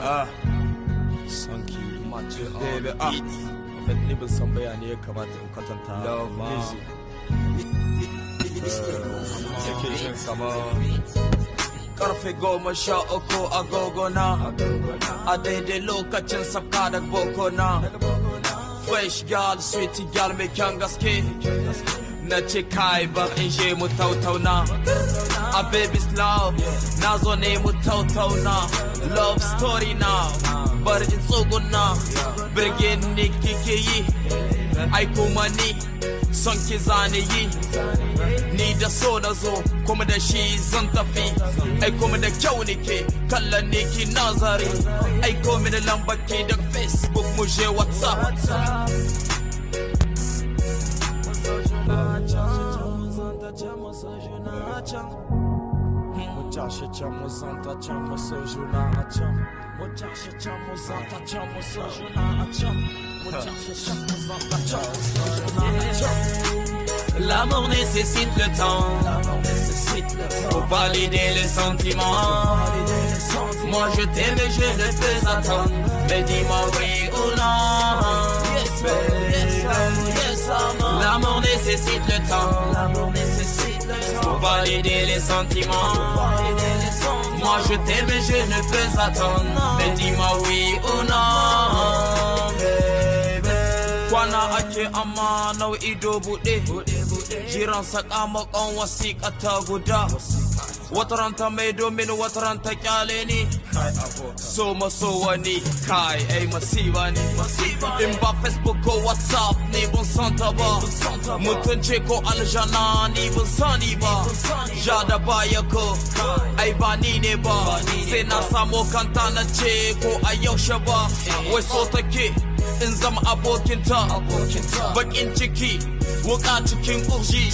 ah. Sanki mace on baby ah. En fait ni ban san bayani ya kamata in kwatanta Love music yake jin kama karfe goma sha uku agogo na. A daidai lokacin sabka da boko na. Fresh gal sweet mai kyan gaske na ce kai in je mu tautauna a baby's love. Na zo ne mu tautauna love story na. Bar in tsuguna birgin ni kike yi. Ai kuma ni. Son ki zane yi. Ni da so na zo. Kuma da shi zan tafi. Ai kuma da kyau nike kallon ne nazari. Ai kuma da lambar ki da facebook mu je whatsapp chashe cha muzanta cha L'amour nécessite le temps. Pour valider les sentiments Moi je t'aime et je ne peux attendre. Mais dis-moi oui ou non. L'amour nécessite le temps. L'amour nécessite valider les sentiments. Moi je t'aime et je ne peux attendre. Mais dis-moi oui ou non. Kwana ake amma nau'i ido buɗe Jiran sakamakon wasiƙa ta guda Wataran ta mai domin wataran ta ƙyale ni. So maso wani kai ai masiba ne In ba Facebook ko WhatsApp ni ban san ta ba. Mutunce ko aljana ni ban sani ba. Ja da baya ko ai ba ni ne ba. Sai na samo kanta na ce ko a yaushe ba. Wai so take in zama abokinta. Bakin ciki wuka cikin ƙurji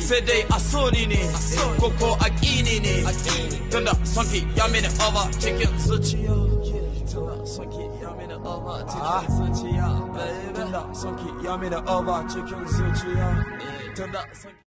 sai dai a soni ne koko a ƙini ne tunda sonki ya. Mini over cikin zuciya tunda sonki ya. Mini over cikin zuciya tunda sonki ya. Mini over cikin zuciya tunda sonki